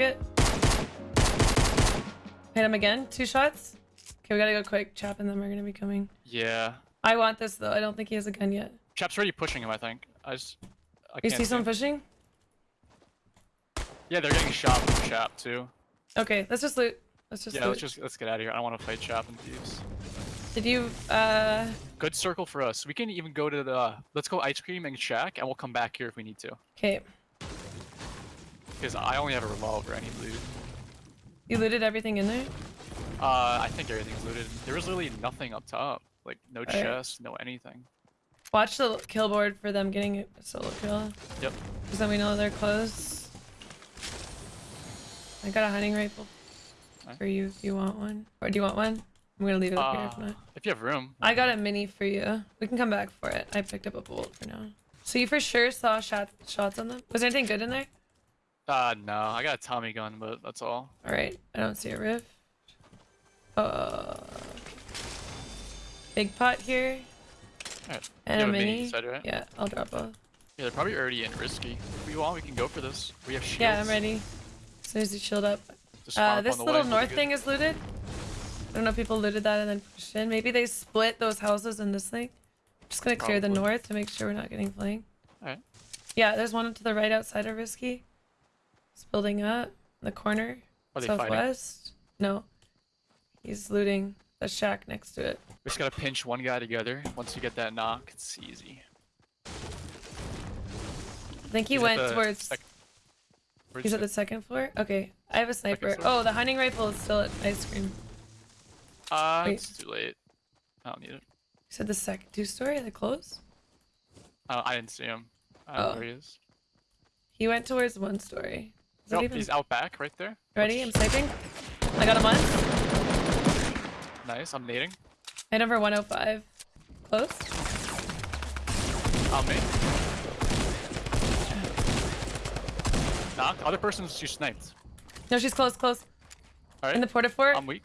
it. Hit him again. Two shots. Okay, we gotta go quick. Chap and them are gonna be coming. Yeah. I want this though. I don't think he has a gun yet. Chap's already pushing him, I think. I just. I You can't see someone pushing? Yeah, they're getting shot from Chap too. Okay, let's just loot. Let's just Yeah, loot. let's just let's get out of here. I don't want to fight Chap and thieves. Did you uh Good circle for us. We can even go to the. Let's go ice cream and shack, and we'll come back here if we need to. okay. Because I only have a revolver. I need loot. You looted everything in there? Uh, I think everything's looted. There was literally nothing up top. Like no Alright. chest, no anything. Watch the kill board for them getting a solo kill. Yep. Because then we know they're close. I got a hunting rifle Alright. for you if you want one. Or do you want one? I'm gonna leave it up here if Uh, not. if you have room. I got a mini for you. We can come back for it. I picked up a bolt for now. So you for sure saw shot shots on them? Was there anything good in there? Uh, no. I got a Tommy gun, but that's all. Alright, I don't see a rift. Uh, big pot here. Alright. And you a mini, right? Yeah, I'll drop both. Yeah, they're probably already in risky. If we want, we can go for this. We have shields. Yeah, I'm ready. As soon as you shield up. Uh, this the little way, north thing is looted. I don't know if people looted that and then pushed in. Maybe they split those houses in this thing. Just gonna clear the north to make sure we're not getting flanked. Alright. Yeah, there's one to the right outside of Risky. It's building up in the corner. They fighting? Southwest. No. He's looting the shack next to it. We just gotta pinch one guy together. Once you get that knock, it's easy. I think he He's went the towards. He's you at the second floor. Okay, I have a sniper. Oh, the hunting rifle is still at ice cream. Uh, wait. it's too late. I don't need it. You said the second two story. Are they close? Uh, I didn't see him. I don't Oh. know where he is. He went towards one story. Nope, even he's out back right there. ready? I'm sniping. I got him once. Nice, I'm nading. Hit for 105. Close. On me. Knock. Other person's you sniped. No, she's close, close. Alright. In the porta fort. I'm weak.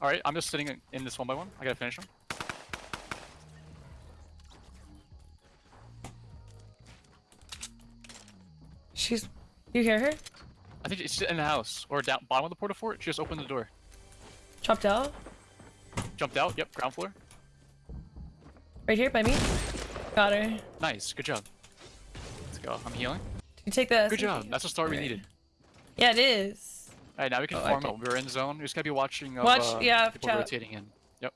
Alright, I'm just sitting in- in this one by one. I gotta finish him. She's. You hear her? I think it's in the house or down bottom of the porta fort. She just opened the door. Chopped out. Jumped out. Yep, ground floor. Right here by me. Got her. Nice. Good job. Let's go. I'm healing. you take the? Good job. That's the start we needed. Yeah, it is. Alright, now we can Oh, I farm it. We're in zone. We just gotta be watching. Of, Watch- uh, yeah, People chat. rotating in. Yep.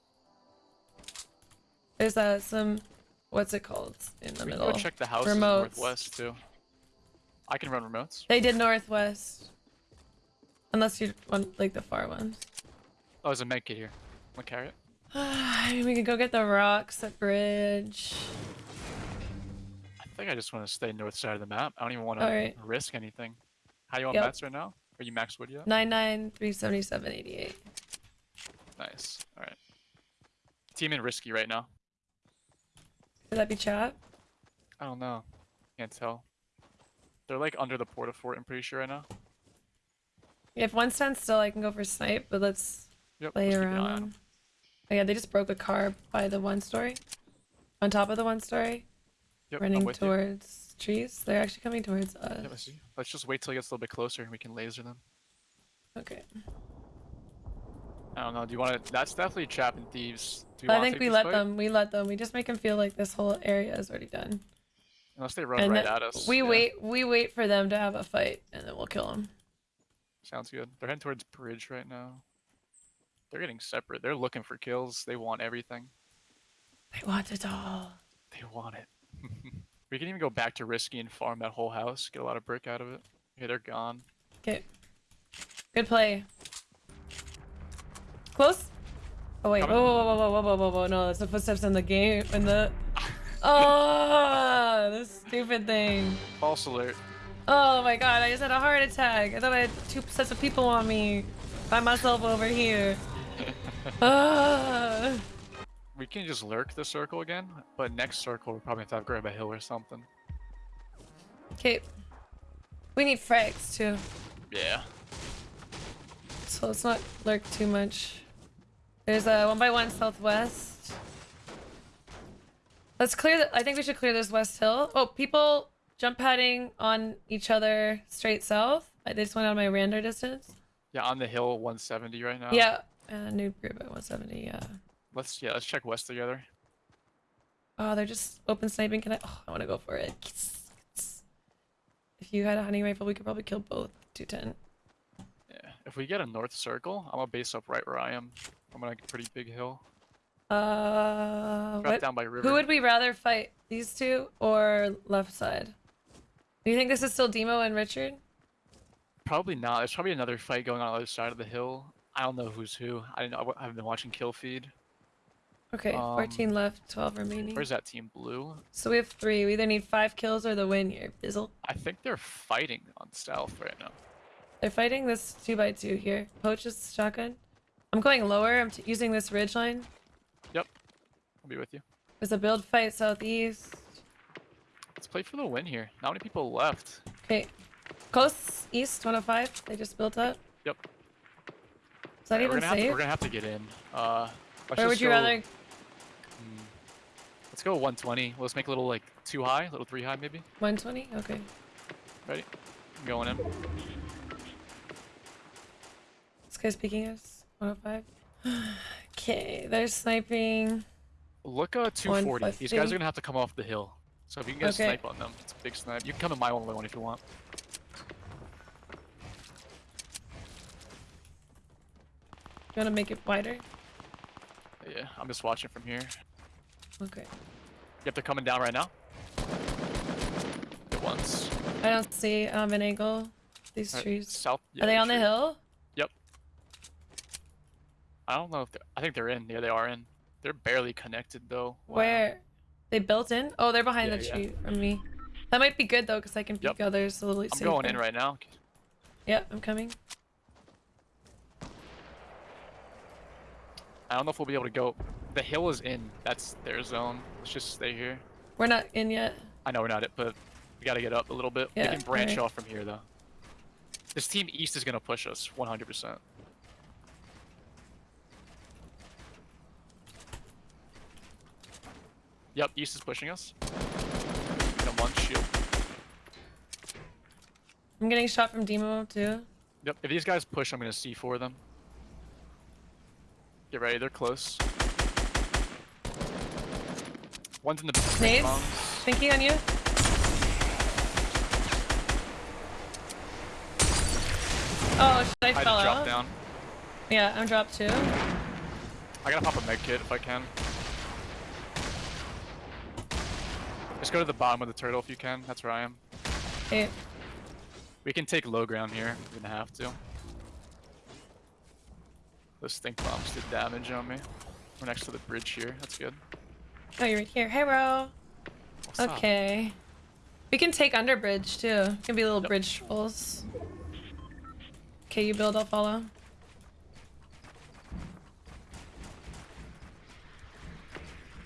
There's uh, some. What's it called? In the We can middle. go check the house Remotes. northwest too. I can run remotes. They did northwest. Unless you want like the far ones. Oh, there's a med kit here. I'm gonna carry it. I mean, we could go get the rocks at bridge. I think I just want to stay north side of the map. I don't even want to Alright. risk anything. How you on Yep. mats right now? Are you max wood yet? Nine nine three seventy seven eighty eight. Nice. All right. Team in risky right now. Could that be chat? I don't know. Can't tell. They're like under the porta fort. I'm pretty sure right now. If one stands still, I can go for snipe, but let's Yep. play let's keep an eye around. on 'em. them. Oh yeah, they just broke a car by the one story. On top of the one story, Yep. Running with you. towards trees. They're actually coming towards us. Yep, I see. Let's just wait till it gets a little bit closer and we can laser them. Okay. I don't know. Do you want to? That's definitely trap and thieves. Do you I think we let fight? them. We let them. We just make them feel like this whole area is already done. Unless they run and right at us. we yeah. wait. We wait for them to have a fight, and then we'll kill them. Sounds good. They're heading towards bridge right now. They're getting separate. They're looking for kills. They want everything. They want it all. They want it. we can even go back to risky and farm that whole house. Get a lot of brick out of it. Okay, they're gone. Okay. Good play. Close. Oh wait. Whoa, Coming. whoa, whoa, whoa, whoa, whoa, whoa, whoa! No, it's the footsteps in the game. In the. Oh, this stupid thing. False alert. Oh my god! I just had a heart attack. I thought I had two sets of people on me, by myself over here. Ah. We can just lurk the circle again, but next circle we'll probably have to have grab a hill or something. Okay. We need frags too, Yeah. so let's not lurk too much. There's a one by one southwest. Let's clear. The, I think we should clear this west hill. Oh, people jump padding on each other straight south. They just went out of my random distance. Yeah, on the hill, 170 right now. Yeah. Uh, new group at 170. Yeah. Let's yeah, let's check west together. Oh, they're just open sniping. Can I? Oh, I want to go for it. If you had a hunting rifle, we could probably kill both 210. Yeah. If we get a north circle, I'm gonna base up right where I am. I'm on a pretty big hill. Uh, what? down by river. Who would we rather fight? These two or left side? Do you think this is still Demo and Richard? Probably not. There's probably another fight going on on the other side of the hill. I don't know who's who. I didn't know. I haven't been watching kill feed. Okay, 14 Um, left, 12 remaining. Where's that team blue? So we have three. We either need five kills or the win here. Bizzle. I think they're fighting on south right now. They're fighting this two by two here. Poach is shotgun. I'm going lower. I'm t using this ridge line. I'll be with you. There's a build fight southeast. Let's play for the win here. Not many people left. Okay. Close east 105. They just built up. Yep. Is that we're even gonna safe? we're gonna have to get in. Uh, Where would you go- rather? Hmm. Let's go 120. Let's make a little like two high, a little three high maybe. 120? Okay. Ready? I'm going in. This guy's peeking us. 105. okay, they're sniping. Look uh 240. These guys are gonna have to come off the hill. So if you can get Okay. a snipe on them, it's a big snipe. You can come in my only one if you want. You want to make it wider? Yeah, I'm just watching from here. Okay. Yep, they're coming down right now. At once. I don't see um, an angle. These Alright, trees. South. yeah, Are they on the tree. hill? I don't know if they're. I think they're in. Yeah, they are in. They're barely connected though. Wow. Where? They built in? Oh, they're behind Yeah, the yeah. tree from me. That might be good though, because I can peek Yep. others a little I'm going in right now. Yep, I'm coming. I don't know if we'll be able to go. The hill is in. That's their zone. Let's just stay here. We're not in yet. I know we're not it, but we gotta get up a little bit. Yeah, we can branch alright. off from here though. This team east is gonna push us 100%. Yep, east is pushing us. And one shield. I'm getting shot from Demo too. Yep, if these guys push, I'm gonna C4 them. Get ready, they're close. One's in the Nades? bombs. Thinking on you. Oh, should I I fell out? down. Yeah, I'm dropped too. I gotta pop a med kit if I can. Just go to the bottom of the turtle if you can. That's where I am. Okay. We can take low ground here. We're gonna have to. Those stink bombs did damage on me. We're next to the bridge here. That's good. Oh, you're right here. Hey, bro. What's up? Okay. We can take under bridge too. Can be little Yep. bridge trolls. Okay, you build, I'll follow.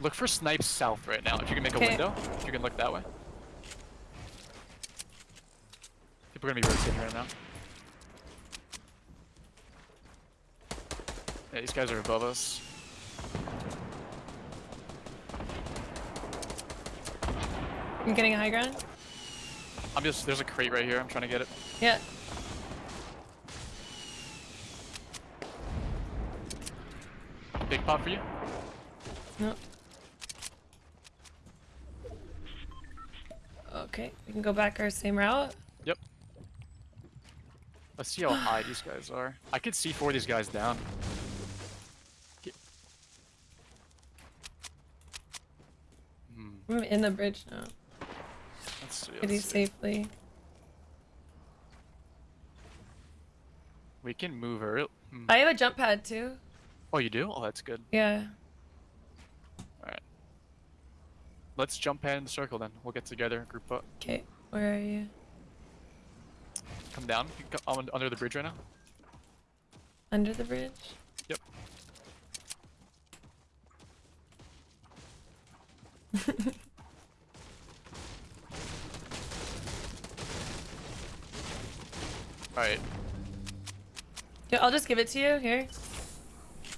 Look for snipes south right now. If you can make a window, if you can look that way. People are gonna be rotating right now. Yeah, these guys are above us. I'm getting a high ground. I'm just there's a crate right here. I'm trying to get it. Yeah. Big pop for you. No. Okay, we can go back our same route. Yep. Let's see how high these guys are. I could see four of these guys down. Hmm. I'm in the bridge now. Let's see. Pretty Let's see. safely. We can move her. Hmm. I have a jump pad too. Oh, you do? Oh, that's good. Yeah. Alright. Let's jump pad in the circle then. We'll get together, group up. Okay, where are you? Come down. You can come under the bridge right now. Under the bridge? Yep. Alright. Yeah, I'll just give it to you here.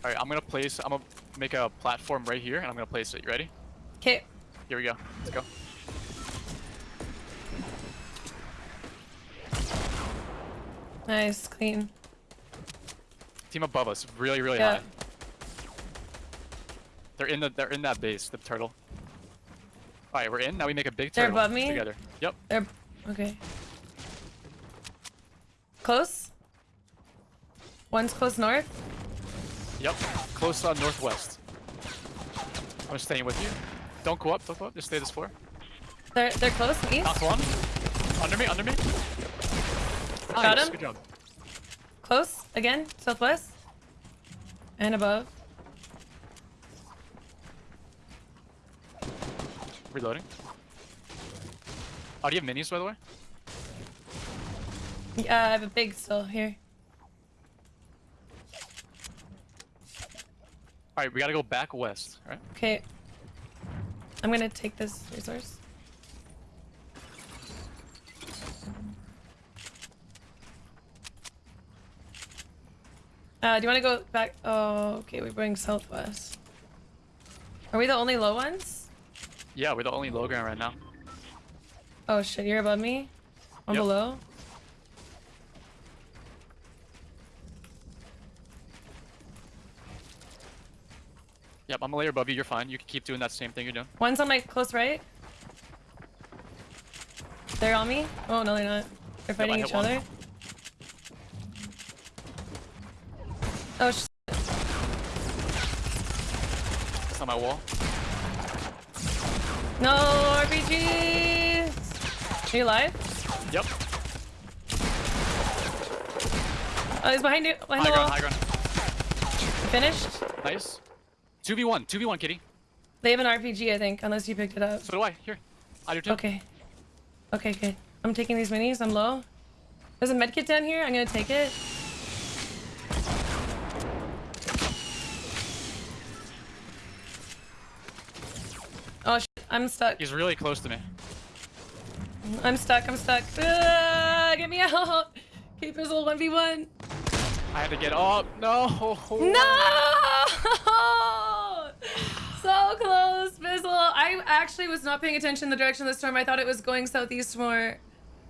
Alright, I'm gonna place I'm gonna make a platform right here and I'm gonna place it. You ready? Okay. Here we go. Let's go. Nice, clean. Team above us, really, really Yeah. high. They're in the they're in that base, the turtle. Alright, we're in. Now we make a big They're turtle above me? together. Yep. They're okay. Close. One's close north. Yep. Close on northwest. I'm staying with you. Don't go up, don't go up. Just stay this floor. They're they're close east. Knocked one. Under me, under me. Got Nice, him. Good job. Close again. Southwest. And above. Reloading. Oh, do you have minis, by the way? Yeah, I have a big still here. Alright, we gotta go back west, right? Okay. I'm gonna take this resource. Uh, do you want to go back? Oh, okay. We're going southwest. Are we the only low ones? Yeah, we're the only low ground right now. Oh shit, you're above me? I'm Yep. below? I'm a layer above you. You're fine. You can keep doing that same thing you're doing. One's on my close right. They're on me? Oh, no, they're not. They're fighting hit each one. other. Oh, shit. It's on my wall. no RPGs! Are you alive? Yep. Oh, he's behind you. Behind High the ground, high ground. Finished? Nice. 2v1, 2v1, kitty. They have an RPG, I think, unless you picked it up. So do I. Here. I do too. Okay. Okay, okay. I'm taking these minis. I'm low. There's a medkit down here. I'm gonna take it. Oh shit, I'm stuck. He's really close to me. I'm stuck. I'm stuck. Ah, get me out. Okay, Fizzle 1v1. I had to get up. No. No! so close, Fizzle. I actually was not paying attention to the direction of the storm. I thought it was going southeast more.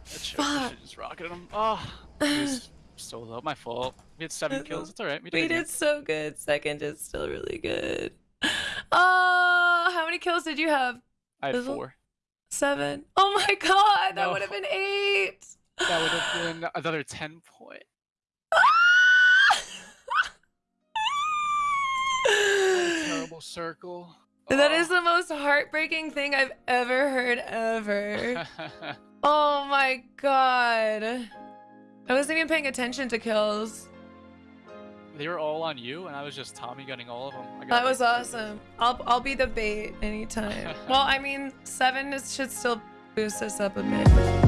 Shit just rocketed him. Oh. Ah, was so low. My fault. We had seven kills. It's alright. We did. We did so good. Second is still really good. Oh, how many kills did you have? I had four. Seven. Oh my god, that No. would have been eight. That would have been another 10 point. Terrible circle. That Oh. the most heartbreaking thing I've ever heard ever. oh my god. I wasn't even paying attention to kills. they were all on you, and I was just Tommy gunning all of them. That was awesome. I'll I'll be the bait anytime. well, I mean, seven is, should still boost us up a bit.